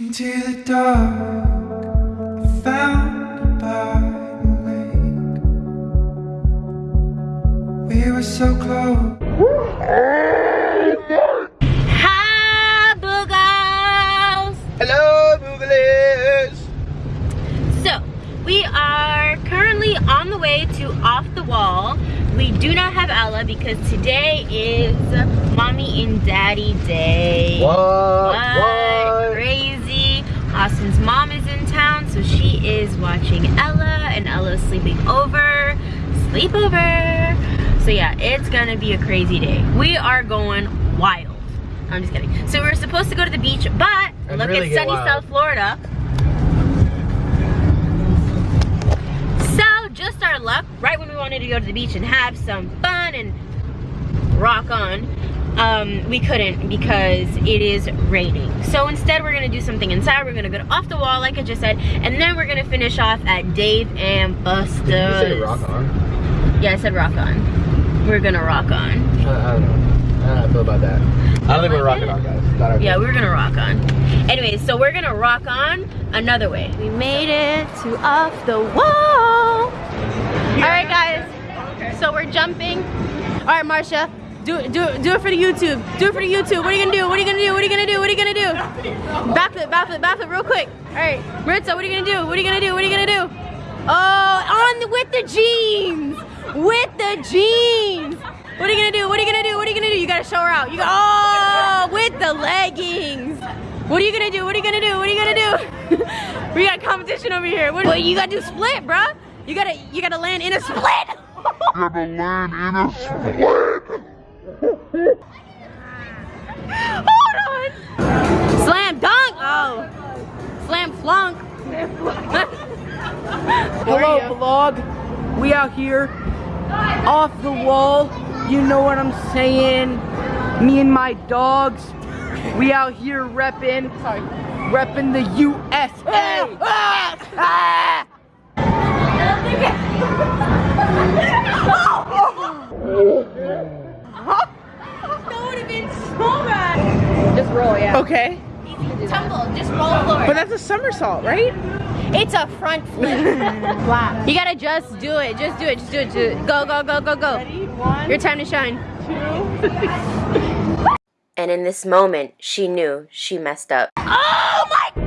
Into the dark, I found by the lake. We were so close. Hi, boogles! Hello, Boogalies! So, we are currently on the way to Off the Wall. We do not have Ella because today is Mommy and Daddy Day. What? What? What? Austin's mom is in town, so she is watching Ella, and Ella's sleeping over. Sleepover. So yeah, it's gonna be a crazy day. We are going wild. I'm just kidding. So we're supposed to go to the beach, but And look really at sunny wild. South Florida. So just our luck, right when we wanted to go to the beach and have some fun and rock on, um, we couldn't because it is raining. So instead we're gonna do something inside. We're gonna go off the wall like I just said, and then we're gonna finish off at Dave and Buster's. Did you say rock on? Yeah, I said rock on. We're gonna rock on. I, I don't know. I don't know how I feel about that. I don't think we're rocking on, guys. Yeah, we're gonna rock on. Anyways, so we're gonna rock on another way. We made it to off the wall. All right, guys. So we're jumping. All right, Marsha. Do it, do do it for the YouTube. Do it for the YouTube. What are you gonna do? What are you gonna do? What are you gonna do? What are you gonna do? Backflip, backflip, backflip, real quick. All right, Maritza, what are you gonna do? What are you gonna do? What are you gonna do? Oh, on with the jeans, with the jeans. What are you gonna do? What are you gonna do? What are you gonna do? You gotta show her out. You got oh, with the leggings. What are you gonna do? What are you gonna do? What are you gonna do? we got competition over here. What, what you gotta do? Split, bruh. You gotta you gotta land in a split. Hold Hello vlog. We out here off the wall. You know what I'm saying? Me and my dogs. We out here repping. Sorry. Repping the USA. That would have been so bad. Just roll, yeah. Okay. Tumble. Just roll forward. But that's a somersault, right? It's a front flip. wow. You gotta just do it. Just do it. Just do it. Just do it. Go, go, go, go, go. Your time to shine. Two. and in this moment, she knew she messed up. Oh my!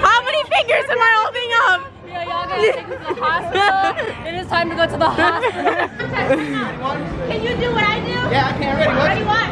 How many fingers am I holding up? Yeah, y'all gotta take me to the hospital. it is time to go to the hospital. Can you do what I do? Yeah, I can. Ready? Ready? One,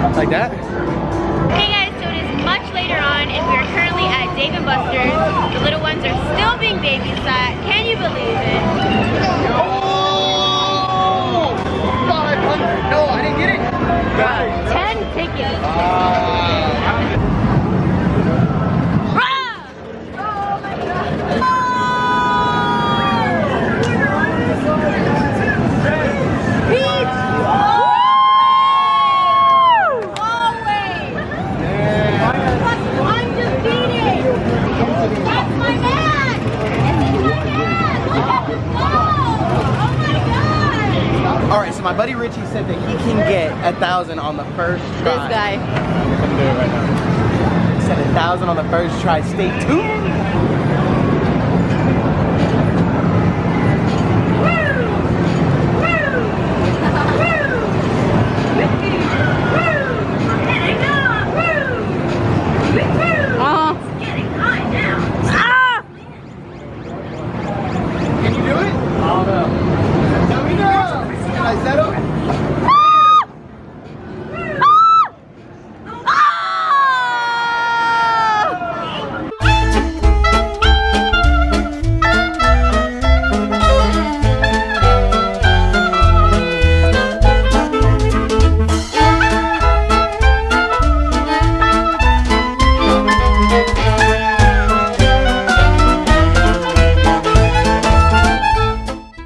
Like that? Okay guys, so it is much later on and we are currently at Dave & Buster's. The little ones are still being babysat. Can you believe it? Oh! 500. No, I didn't get it. Guys. 10 tickets. Rah! Always! Undefeated! That's my man! This is my man! Look at him go! Oh my god! All right, so my buddy Richie said that he can get a thousand on the first try. This guy. I'm gonna do it right now. He said a thousand on the first try. Stay tuned.